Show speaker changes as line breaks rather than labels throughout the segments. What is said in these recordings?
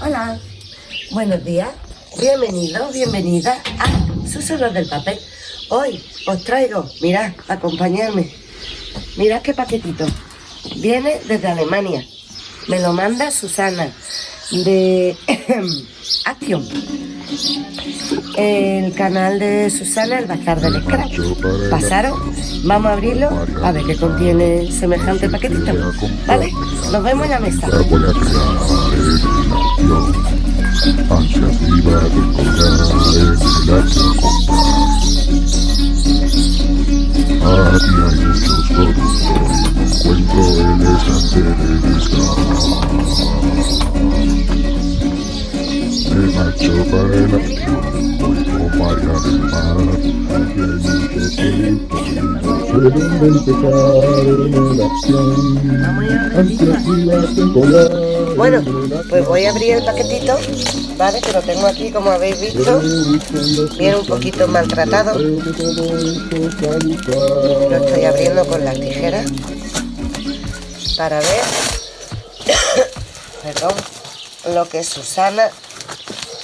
Hola, buenos días, bienvenidos, bienvenida a Susurros del Papel. Hoy os traigo, mirad, acompañarme, mirad qué paquetito. Viene desde Alemania, me lo manda Susana de Action. El canal de Susana, el Bazar del Scratch. Pasaron, vamos a abrirlo a ver qué contiene semejante paquetito. ¿Vale? Nos vemos en la mesa.
Aquí hay muchos productos, encuentro el.
Bueno, pues voy a abrir el paquetito, ¿vale? Que lo tengo aquí, como habéis visto. Viene un poquito maltratado. Lo estoy abriendo con las tijeras para ver, perdón, lo que Susana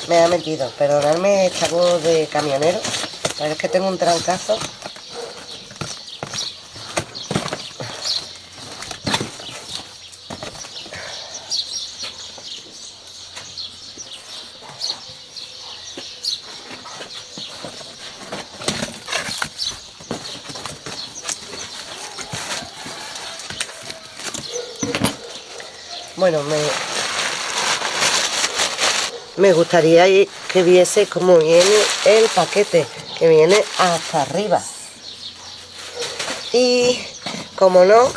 me ha metido. Perdonadme esta voz de camionero, pero es que tengo un trancazo. Bueno, me, me gustaría que viese cómo viene el paquete, que viene hasta arriba. Y, como no,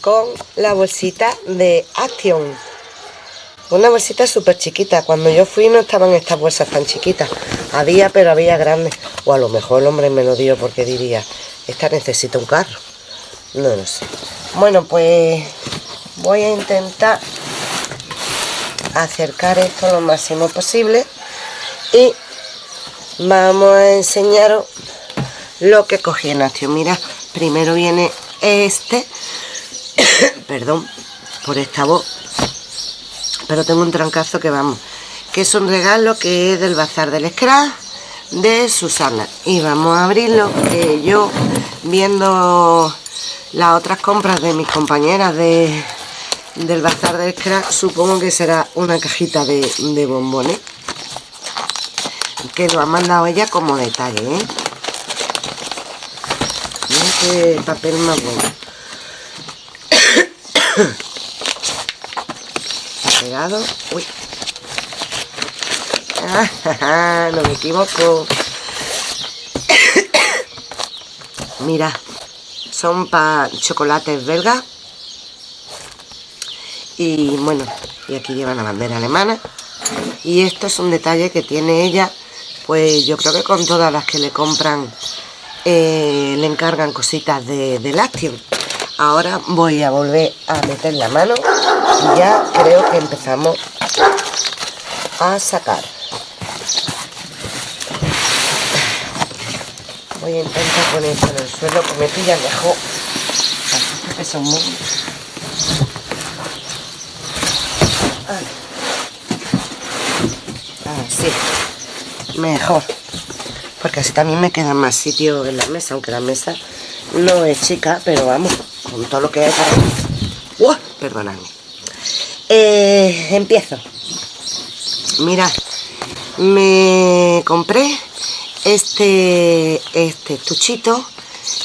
con la bolsita de Action. Una bolsita súper chiquita. Cuando yo fui no estaban estas bolsas tan chiquitas. Había, pero había grandes. O a lo mejor el hombre me lo dio porque diría, esta necesita un carro. No lo sé. Bueno, pues voy a intentar acercar esto lo máximo posible. Y vamos a enseñaros lo que cogí en Action. Mira, primero viene este, perdón por esta voz, pero tengo un trancazo que vamos, que es un regalo que es del Bazar del Scrap de Susana. Y vamos a abrirlo que yo viendo las otras compras de mis compañeras de, del bazar del scrap supongo que será una cajita de, de bombones. Que lo ha mandado ella como detalle ¿eh? mira papel más bueno. Está pegado. Uy. No me equivoco. Mira son para chocolates belgas y bueno y aquí lleva la bandera alemana. Y esto es un detalle que tiene ella pues yo creo que con todas las que le compran eh, le encargan cositas de, de lácteo ahora voy a volver a meter la mano y ya creo que empezamos a sacar. Voy a intentar poner en el suelo que me pilla mejor. Que muy mejor. Porque así también me queda más sitio en la mesa aunque la mesa no es chica pero vamos con todo lo que hay para ¡Uah! Eh, empiezo. Mirad me compré este este estuchito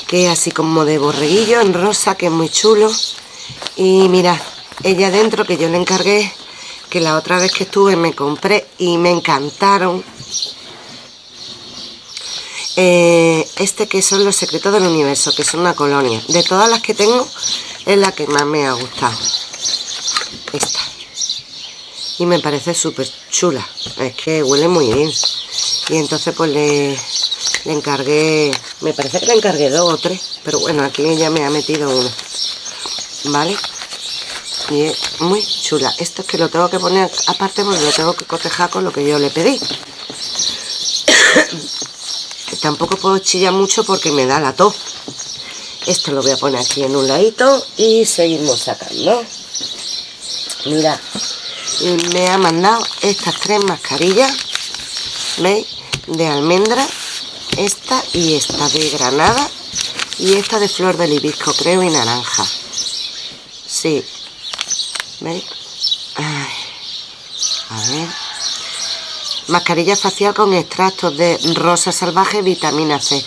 que es así como de borreguillo en rosa que es muy chulo. Y mirad ella dentro que yo le encargué que la otra vez que estuve me compré y me encantaron. Eh, este que son los secretos del universo que es una colonia. De todas las que tengo es la que más me ha gustado. Esta. Y me parece súper chula. Es que huele muy bien. Y entonces pues le, le encargué me parece que le encargué dos o tres pero bueno aquí ella me ha metido uno vale y es muy chula esto es que lo tengo que poner aparte porque lo tengo que cotejar con lo que yo le pedí tampoco puedo chillar mucho porque me da la tos. Esto lo voy a poner aquí en un ladito y seguimos sacando. Mira, me ha mandado estas tres mascarillas, ¿veis? De almendra, esta y esta de granada y esta de flor de libisco, creo, y naranja. Sí, a ver. Mascarilla facial con extractos de rosa salvaje, vitamina C,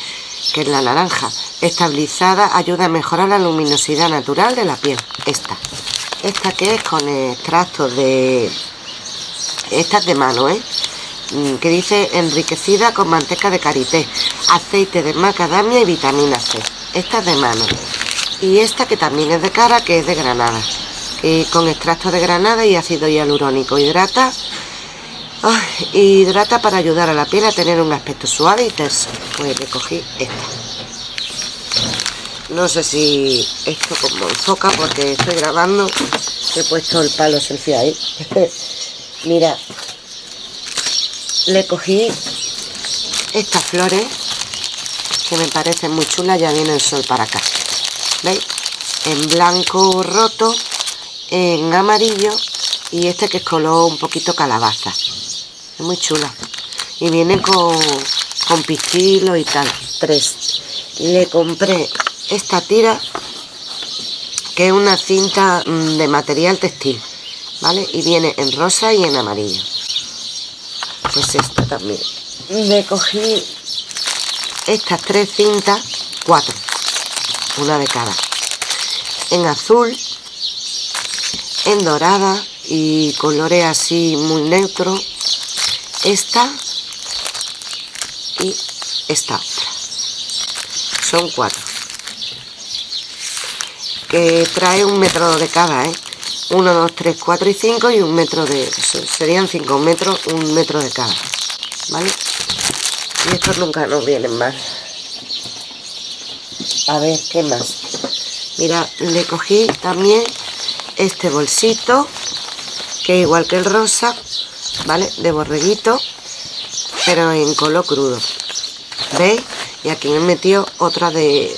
que es la naranja. Estabilizada, ayuda a mejorar la luminosidad natural de la piel. Esta. Esta que es con extractos de... Esta es de mano, ¿eh? Mm, que dice enriquecida con manteca de karité, aceite de macadamia y vitamina C. Esta es de mano. Y esta que también es de cara, que es de granada. Con extracto de granada y ácido hialurónico. Hidrata hidrata para ayudar a la piel a tener un aspecto suave y terso. Pues le cogí esta. No sé si esto como enfoca porque estoy grabando. He puesto el palo selfie ahí. Mira, le cogí estas flores que me parecen muy chulas. Ya viene el sol para acá. ¿Veis? En blanco roto, en amarillo y este que es color un poquito calabaza. Es muy chula. Y viene con, con pistilo y tal. Tres. Le compré esta tira que es una cinta mm, de material textil vale y viene en rosa y en amarillo. Pues esta también. Le cogí estas tres cintas cuatro. Una de cada. En azul en dorada y colores así muy neutros esta y esta otra. Son cuatro. Que trae un metro de cada ¿eh? 1, 2, 3, 4 y 5 y un metro de serían 5 metros un metro de cada ¿vale? y estos nunca nos vienen mal. A ver qué más mira le cogí también este bolsito que igual que el rosa ¿vale? De borreguito, pero en color crudo. ¿Veis? Y aquí me metido otra de,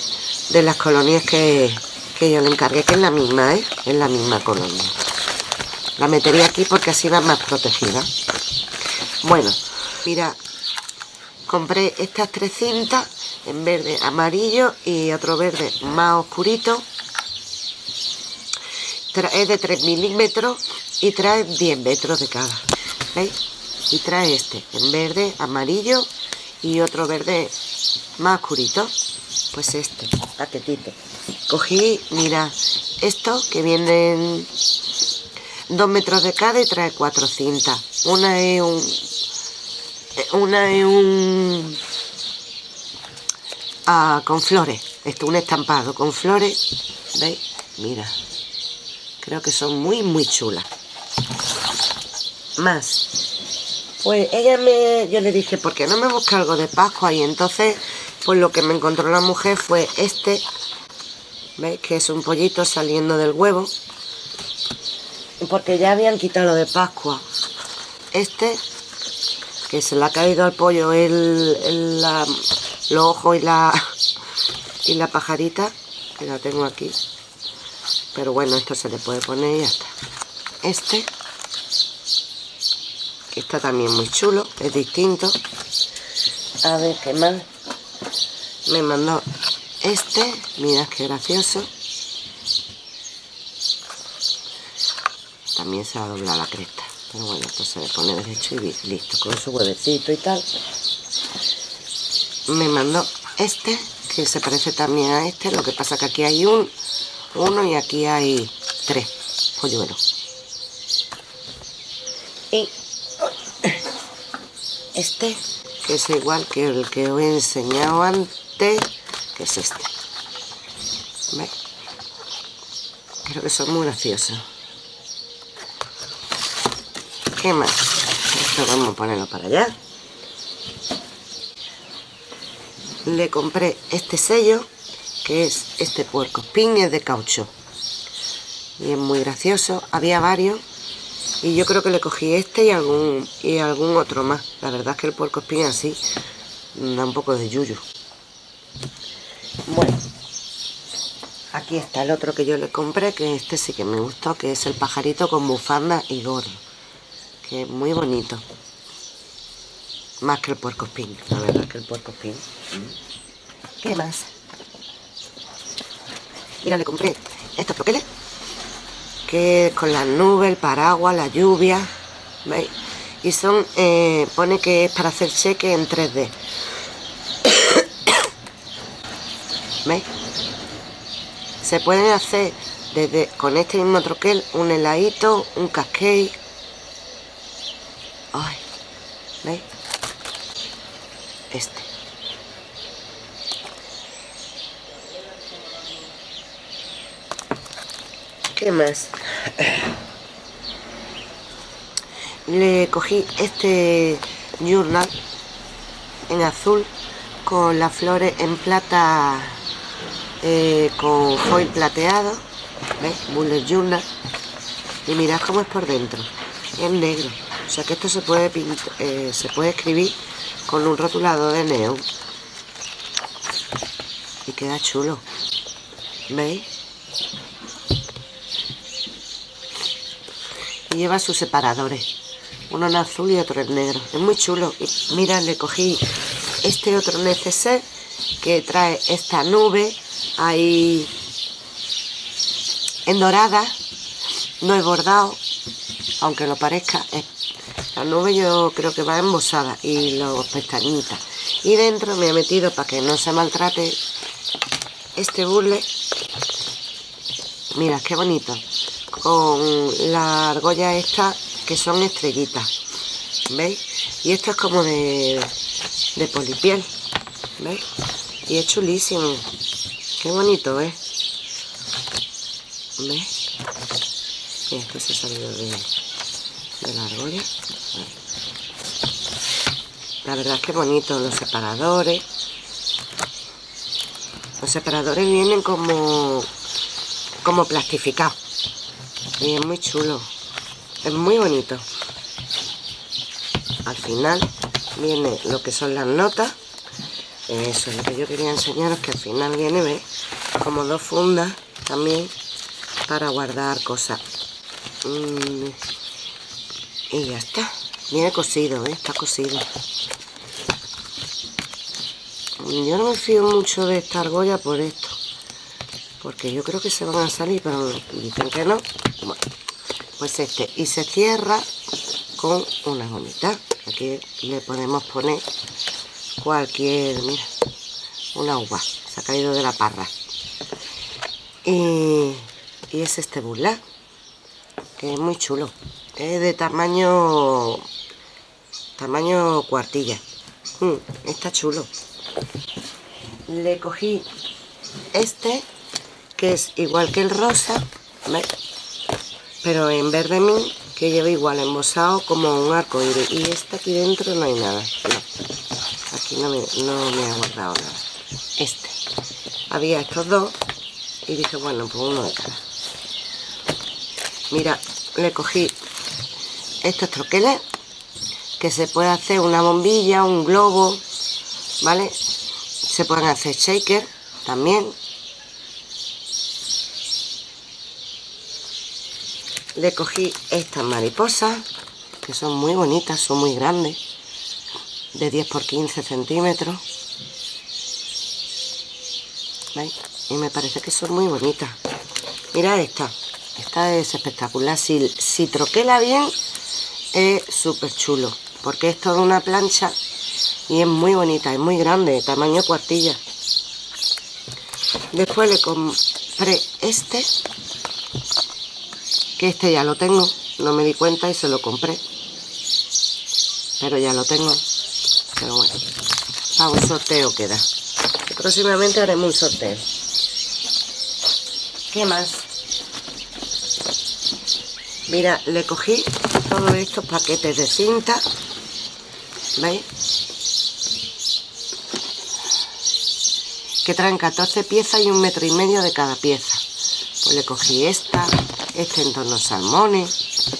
las colonias que, yo le encargué, que es la misma, ¿eh? Es la misma colonia. La metería aquí porque así va más protegida. Bueno, mira, compré estas tres cintas en verde amarillo y otro verde más oscurito. Es de 3 milímetros y trae 10 metros de cada. ¿veis? Y trae este en verde, amarillo y otro verde más oscurito. Pues este, paquetito. Cogí, mira, esto que vienen dos metros de cada y trae cuatro cintas. Una es un... Una es un... Ah, con flores. Esto, un estampado con flores. ¿Veis? Mira. Creo que son muy, muy chulas más. Pues ella me, yo le dije, ¿por qué no me busca algo de Pascua? Y entonces, pues lo que me encontró la mujer fue este, ¿veis? Que es un pollito saliendo del huevo. Porque ya habían quitado lo de Pascua. Este, que se le ha caído al pollo el, los ojos y la, y la pajarita, que la tengo aquí. Pero bueno, esto se le puede poner y ya está. Este que está también muy chulo, es distinto. A ver qué más. Me mandó este, mira qué gracioso. También se ha doblado la cresta. Pero bueno, esto se le pone derecho y listo, con su huevecito y tal. Me mandó este, que se parece también a este, lo que pasa que aquí hay un, uno y aquí hay tres polluelos. Y este, que es igual que el que os he enseñado antes, que es este. Creo que son muy graciosos. ¿Qué más? Esto vamos a ponerlo para allá. Le compré este sello, es este puerco spin, es de caucho. Y es muy gracioso. Había varios y yo creo que le cogí este y algún y algún otro más la verdad es que el puerco espín así Da un poco de yuyu. Bueno, aquí está el otro que yo le compré, que este sí que me gustó, que es el pajarito con bufanda y gorro. Que es muy bonito. Más que el puerco espín, la verdad que el puerco espín. ¿Qué más? Mira, le compré estos troqueles. Que con las nubes, el paraguas, la lluvia. ¿Veis? Y son, eh, pone que es para hacer cheque en 3D. ¿Veis? Se pueden hacer desde con este mismo troquel un heladito, un cascade. ¿veis? Este. ¿Qué más? Le cogí este journal en azul con las flores en plata eh, con foil plateado ¿Veis? Bullet Journal y mirad cómo es por dentro es negro o sea que esto se puede eh, se puede escribir con un rotulador de neón y queda chulo ¿veis? Y lleva sus separadores. Uno en azul y otro en negro. Es muy chulo. Mira le cogí este otro neceser que trae esta nube ahí en dorada. No he bordado aunque lo parezca la nube yo creo que va embosada y los pestañitas. Y dentro me he metido para que no se maltrate este burle. Mira qué bonito con la argolla esta que son estrellitas ¿veis? y esto es como de, de polipiel ¿veis? y es chulísimo qué bonito ¿eh? ¿ves? Mira, esto se ha salido de, de la argolla la verdad es que bonito los separadores los separadores vienen como como plastificados y es muy chulo. Es muy bonito. Al final viene lo que son las notas. Eso es lo que yo quería enseñaros que al final viene ¿ves? como dos fundas también para guardar cosas. Mm, y ya está. Viene cosido está cosido yo no me fío mucho de esta argolla por esto porque yo creo que se van a salir pero dicen que no. Bueno, pues este y se cierra con una gomita. Aquí le podemos poner cualquier mira una uva se ha caído de la parra. Y, y es este burla que es muy chulo. Es de tamaño tamaño cuartilla. Mm, está chulo. Le cogí este que es igual que el rosa pero en verde min que lleva igual embosado como un arco y este aquí dentro no hay nada. Aquí no me, no me ha guardado nada. Este. Había estos dos y dije bueno pues uno de cada. Mira le cogí estos troqueles que se puede hacer una bombilla un globo vale se pueden hacer shaker también le cogí estas mariposas que son muy bonitas, son muy grandes de 10 por 15 centímetros. Y me parece que son muy bonitas. Mira esta. Esta es espectacular. Si, si troquela bien es súper chulo porque es toda una plancha y es muy bonita, es muy grande, tamaño cuartilla. Después le compré este que este ya lo tengo. No me di cuenta y se lo compré. Pero ya lo tengo. Pero bueno a un sorteo queda. Próximamente haremos un sorteo. ¿qué más? mira, le cogí todos estos paquetes de cinta. ¿veis? que traen 14 piezas y un metro y medio de cada pieza. Pues le cogí esta este en tonos salmones,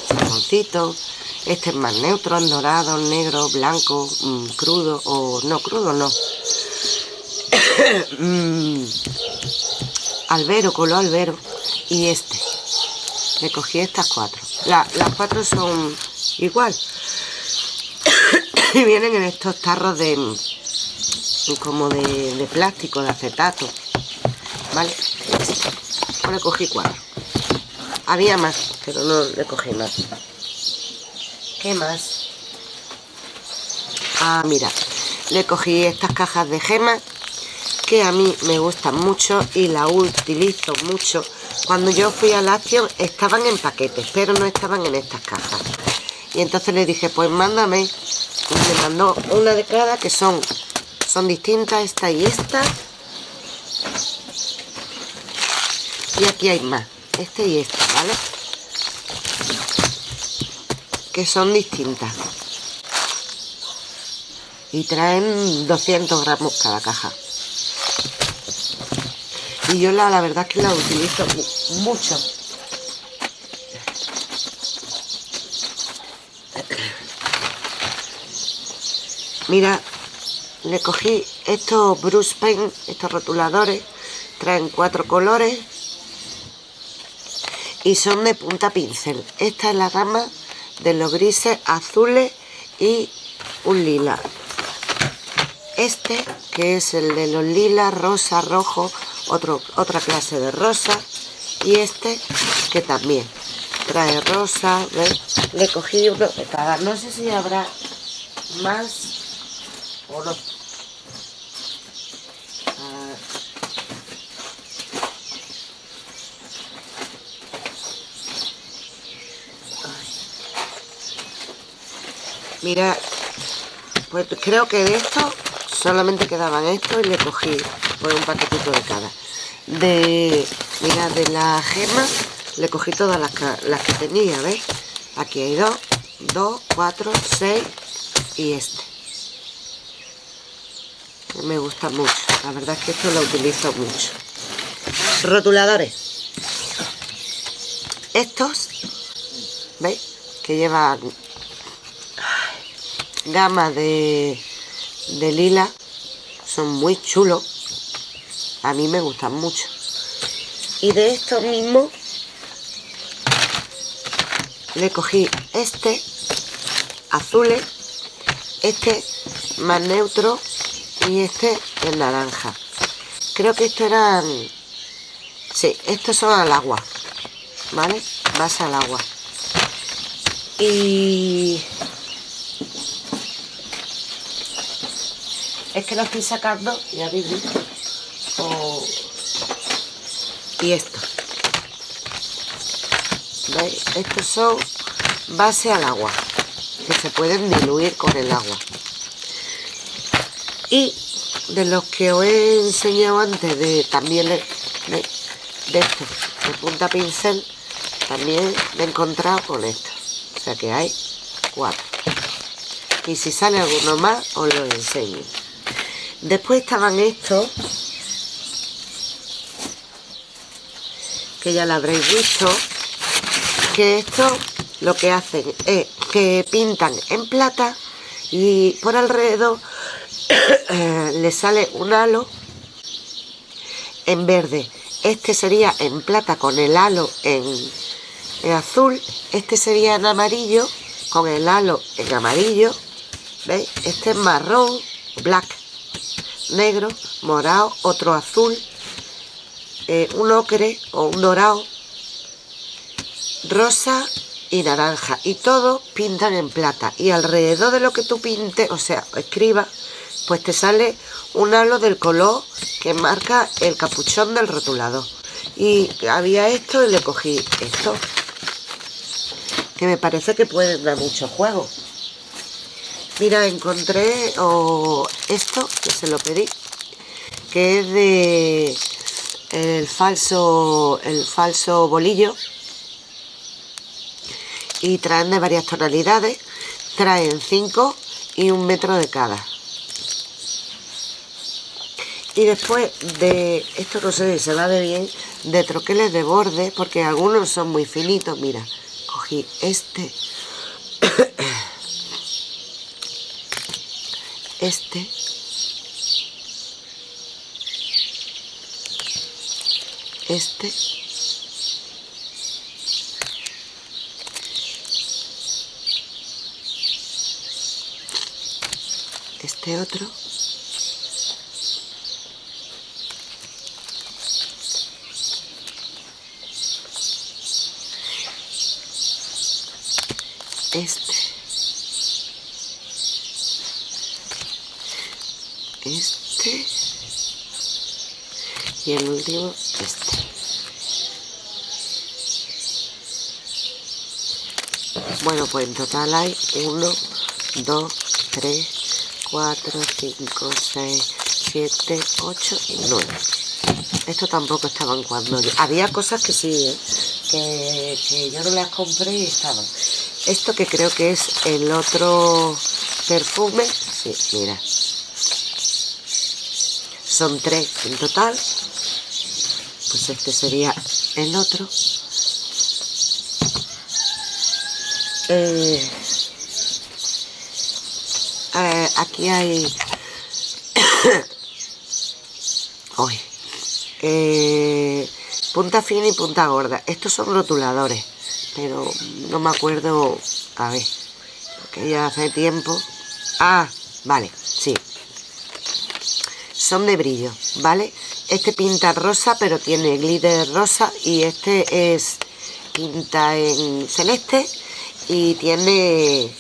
salmoncito Este es más neutro, en dorado, negro, blanco, mm, crudo o no crudo, no. Mm, albero, color albero. Y este. Le cogí estas cuatro. las cuatro son igual. y vienen en estos tarros de como de, plástico, de acetato. ¿Vale? Ahora cogí cuatro. Había más, pero no le cogí más. ¿Qué más? Ah, mira, le cogí estas cajas de gemas que a mí me gustan mucho y la utilizo mucho. Cuando yo fui a Action estaban en paquetes, pero no estaban en estas cajas. Y entonces le dije, pues mándame. Y me mandó una de cada que son, son distintas, esta y esta. Y aquí hay más, este y esta, Que son distintas. Y traen 200 gramos cada caja. Y yo la, la verdad es que la utilizo mucho. Mira, le cogí estos Bruce Pen, estos rotuladores, traen cuatro colores y son de punta pincel. Esta es la gama de los grises azules y un lila. Este, que es el de los lilas, rosa, rojo, otra clase de rosa y este que también trae rosa le cogí uno de cada no sé si habrá más o no mira pues creo que de esto solamente quedaban estos y le cogí por un paquetito de cada de mira de la gema le cogí todas las, que tenía ¿ves? aquí hay dos dos, cuatro, seis y este me gusta mucho la verdad es que esto lo utilizo mucho rotuladores estos ¿veis? que llevan gama de de lila. Son muy chulos. A mí me gustan mucho. Y de estos mismos le cogí este azules este más neutro y este el naranja. Creo que estos eran sí, estos son al agua ¿vale? más al agua. Y es que lo estoy sacando y habéis visto. Y esto. ¿Veis? estos son base al agua que se pueden diluir con el agua. Y de los que os he enseñado antes de también de, de estos de punta pincel también me he encontrado con esto. O sea que hay cuatro. Y si sale alguno más os lo enseño Después estaban estos, que ya lo habréis visto, que esto lo que hacen es que pintan en plata y por alrededor eh, le sale un halo en verde. Este sería en plata con el halo en, en azul, este sería en amarillo con el halo en amarillo, ¿veis? Este es marrón, black negro, morado, otro azul, eh, un ocre o un dorado, rosa y naranja. Y todos pintan en plata. Y alrededor de lo que tú pintes, o sea, escriba, pues te sale un halo del color que marca el capuchón del rotulado. Y había esto y le cogí esto. Que me parece que pueden dar mucho juego. Mira, encontré esto, que se lo pedí, que es de el falso, el falso bolillo. Y traen de varias tonalidades. Traen 5 y un metro de cada. Y después de, esto no sé si se va de bien, de troqueles de borde, porque algunos son muy finitos. Mira, cogí este este. Este. Este otro. Este este y el último este. Bueno pues en total hay 1 2 3 4 5 6 7 8 y 9 esto tampoco estaban cuando yo... había cosas que sí ¿eh? que, yo no las compré y estaban. Esto que creo que es el otro perfume sí, mira son tres en total pues este sería el otro. Eh, aquí hay Hoy. Eh, punta fina y punta gorda. Estos son rotuladores pero no me acuerdo a ver que ya hace tiempo. Ah, vale, son de brillo, ¿vale? Este pinta rosa, pero tiene glitter rosa y este es pinta en celeste y tiene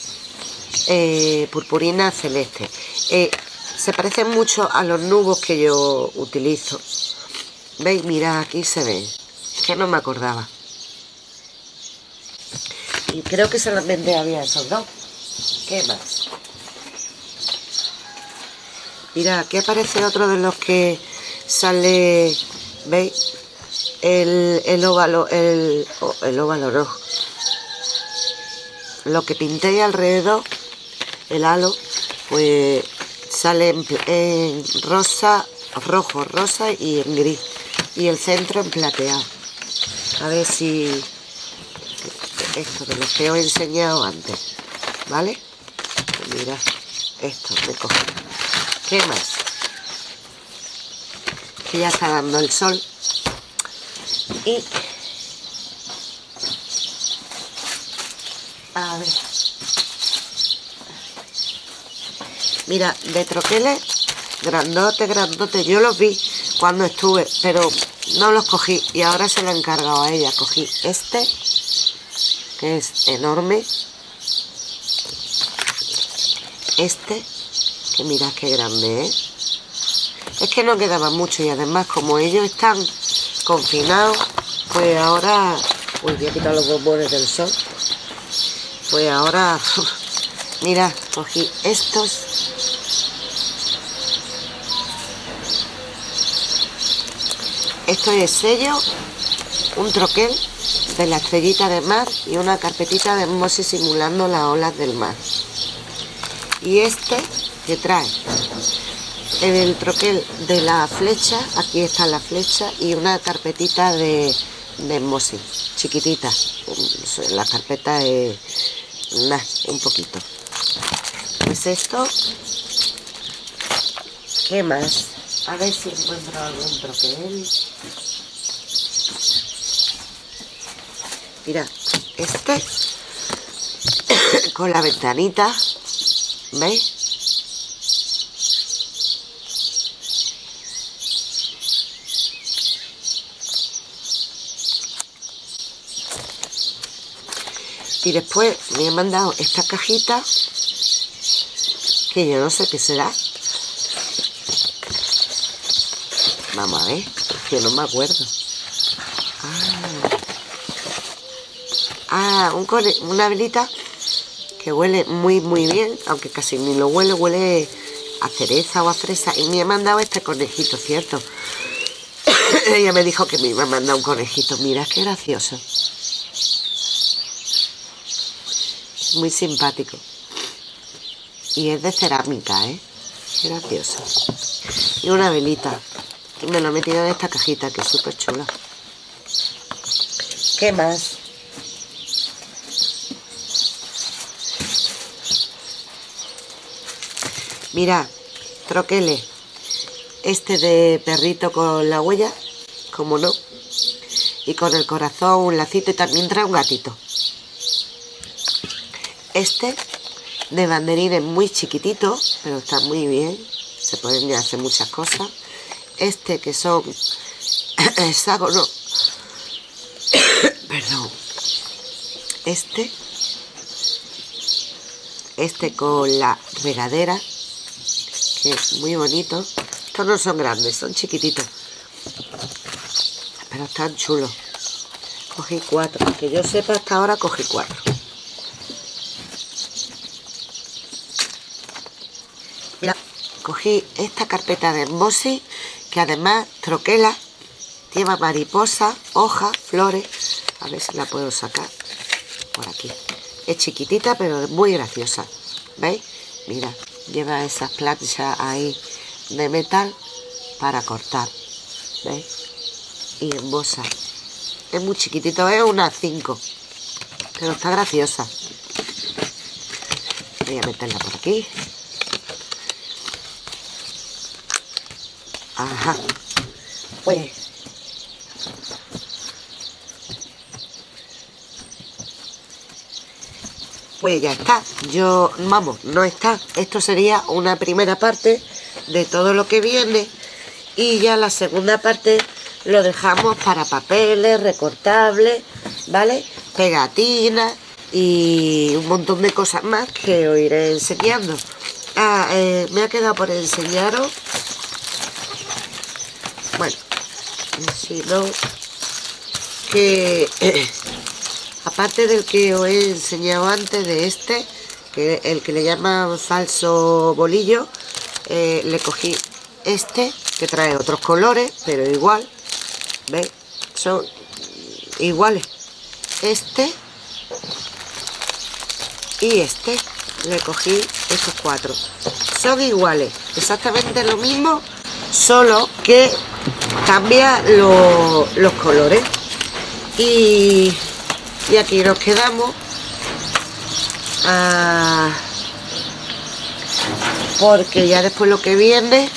eh, purpurina celeste. Eh, se parecen mucho a los nubos que yo utilizo. ¿Veis? Mira, aquí se ve. que no me acordaba. Y creo que solamente había esos dos. ¿Qué más? Mira, aquí aparece otro de los que sale, ¿veis? El, el óvalo, el, el óvalo rojo. Lo que pinté alrededor, el halo, pues sale en, rosa, rojo, rosa y en gris. Y el centro en plateado. A ver si esto de lo que os he enseñado antes, ¿vale? Pues mira, esto me cojo. ¿Qué más? Que ya está dando el sol. Y... A ver. Mira, de troqueles, grandote, grandote. Yo los vi cuando estuve, pero no los cogí. Y ahora se lo he encargado a ella. Cogí este, que es enorme. Este, que mirad qué grande es. Es que no quedaba mucho y además como ellos están confinados, pues ahora... Voy a quitar los bombones del sol. Pues ahora... Mira, cogí estos. Esto es sello, un troquel de la estrellita de mar y una carpetita de mose simulando las olas del mar. Y este trae el troquel de la flecha, aquí está la flecha, y una carpetita de, de chiquitita. La carpeta es un poquito. Pues esto, ¿qué más? A ver si encuentro algún troquel. Mira, este con la ventanita, ¿veis? Y después me han mandado esta cajita que yo no sé qué será. Vamos a ver que no me acuerdo. Ah, ah una velita que huele muy muy bien aunque casi ni lo huele huele a cereza o a fresa. Y me ha mandado este conejito cierto. Ella me dijo que me iba a mandar un conejito. Mira qué gracioso muy simpático. Y es de cerámica, ¿eh? Gracioso. Y una velita. Que me lo he metido en esta cajita, que es súper chula. ¿Qué más? Mira, troquele. Este de perrito con la huella, como no. Y con el corazón, un lacito y también trae un gatito. Este de banderines muy chiquitito, pero está muy bien. Se pueden hacer muchas cosas. Este que son hexágonos. Perdón. Este. Este con la regadera. Que es muy bonito. Estos no son grandes, son chiquititos. Pero están chulos. Cogí cuatro. Que yo sepa hasta ahora cogí cuatro. Cogí esta carpeta de embossing que además troquela, lleva mariposa, hojas, flores. A ver si la puedo sacar por aquí. Es chiquitita pero muy graciosa. ¿Veis? Mira, lleva esas planchas ahí de metal para cortar. ¿Veis? Y embosa. Es muy chiquitito, es una 5. Pero está graciosa. Voy a meterla por aquí. Ajá. Pues. Pues ya está. Yo, vamos, no está. Esto sería una primera parte de todo lo que viene. Y ya la segunda parte lo dejamos para papeles, recortables, ¿vale? Pegatinas y un montón de cosas más que os iré enseñando. Ah, eh, me ha quedado por enseñaros bueno, si no, que aparte del que os he enseñado antes de este, que el que le llaman falso bolillo, eh, le cogí este, que trae otros colores, pero igual, ¿veis? Son iguales. Este y este, le cogí estos cuatro. Son iguales, exactamente lo mismo, solo que cambia los colores. Y, y, aquí nos quedamos. Ah, porque ya después lo que viene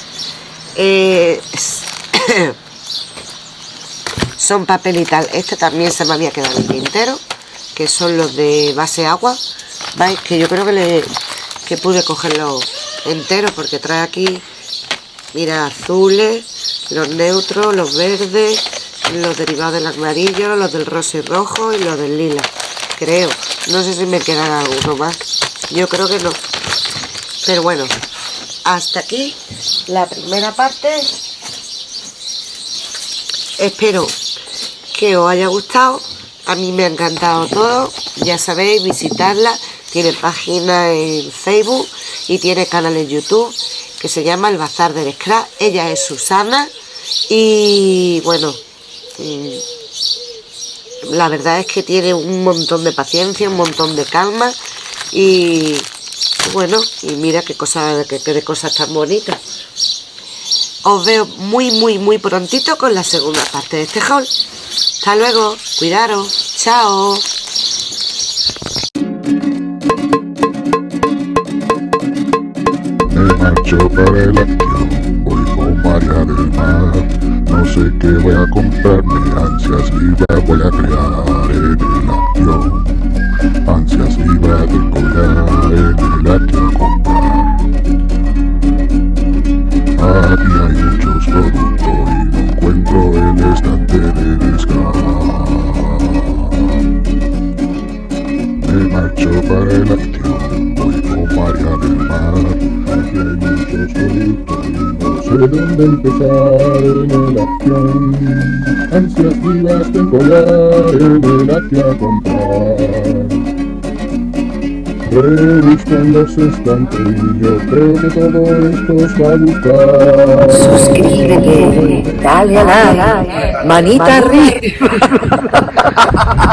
son papel y tal. Este también se me había quedado el tintero que son los de base agua que yo creo que le que pude cogerlo entero porque trae aquí mira azules los neutros, los verdes, los derivados del amarillo, los del rosa y rojo y los del lila. Creo. No sé si me quedará alguno más. Yo creo que no. Pero bueno, hasta aquí la primera parte. Espero que os haya gustado. A mí me ha encantado todo. Ya sabéis, visitarla. Tiene página en Facebook y tiene canal en YouTube que se llama El Bazar del Scrap. Ella es Susana y bueno, la verdad es que tiene un montón de paciencia, un montón de calma y bueno, y mira qué cosas, qué, qué cosas tan bonitas. Os veo muy, muy, muy prontito con la segunda parte de este haul. Hasta luego, cuidaros, chao.
Del. No sé qué voy a comprarme, ansias vivas voy a crear en el avión. Ansias vivas de colgar en el avión empezar en el acción. Ansias vivas de collar en el a comprar los estantes yo creo que todo esto os va a gustar.
Suscríbete, dale a like, manita arriba